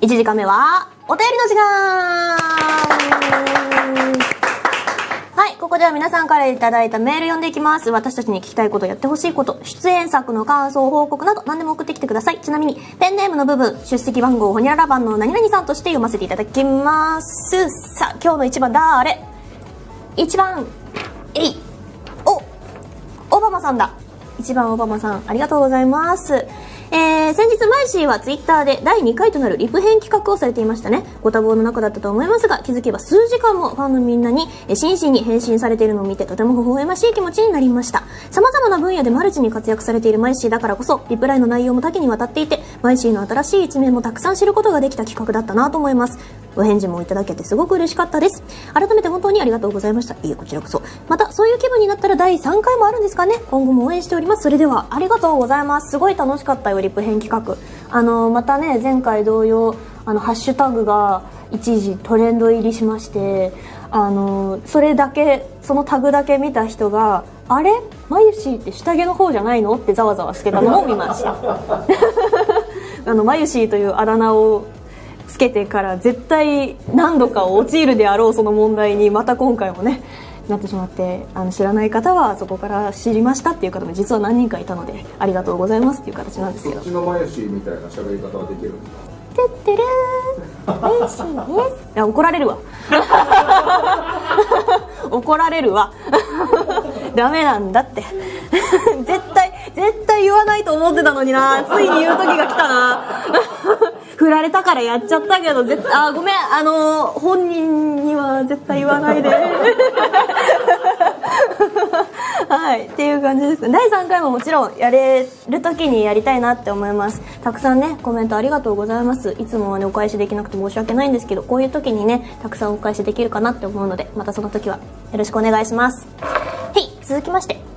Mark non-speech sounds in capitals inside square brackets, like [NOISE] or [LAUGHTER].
1時間目は、お便りの時間はい、ここでは皆さんからいただいたメール読んでいきます。私たちに聞きたいこと、やってほしいこと、出演作の感想、報告など何でも送ってきてください。ちなみに、ペンネームの部分、出席番号、ほにゃらら番の何々さんとして読ませていただきます。さあ、今日の一番だーれ ?1 番、えい、お、オバマさんだ。1番オバマさん、ありがとうございます。ー、先日マイシーはツイッターで第2回となるリプ返企画をされていましたね。ご多忙の中だったと思いますが、気づけば数時間もファンのみんなに、えー真摯に返信されているのを見てとても微笑ましい気持ちになりました。さまざまな分野でマルチに活躍されているマイシーだからこそ、リプライの内容も多岐にわたっていて、マイシーの新しい一面もたくさん知ることができた企画だったなと思います。お返事もいただけてすごく嬉しかったです。改めて本当にありがとうございました。いえ、こちらこそ。また、そういう気分になったら第3回もあるんですかね今後も応援しております。それでは、ありがとうございます。すごい楽しかったよ、リプ返企画。あの、またね、前回同様、あの、ハッシュタグが一時トレンド入りしまして、あの、それだけ、そのタグだけ見た人が、あれ？マユシーって下着の方じゃないの？ってざわざわしてたのを見ました。[LAUGHS] あの、マユシーというあだ名をけてから絶対何度か陥るであろうその問題にまた今回もねなってしまってあの知らない方はそこから知りましたっていう方も実は何人かいたのでありがとうございますっていう形なんですけど。そっちの前みたいな喋り方はできるんですかてってるーマユシーいや怒られるわ。怒られるわ。[LAUGHS] [LAUGHS] ダメなんだって。絶対絶対言わないと思ってたのにな。ついに言う時が来たな。振られたからやっちゃったけど絶対あごめんあの本人には絶対言わないで。[LAUGHS] はいっていう感じです。第3回ももちろんやれる時にやりたいなって思います。たくさんねコメントありがとうございます。いつもはねお返しできなくて申し訳ないんですけどこういう時にねたくさんお返しできるかなって思うのでまたその時はよろしくお願いします。はい続きまして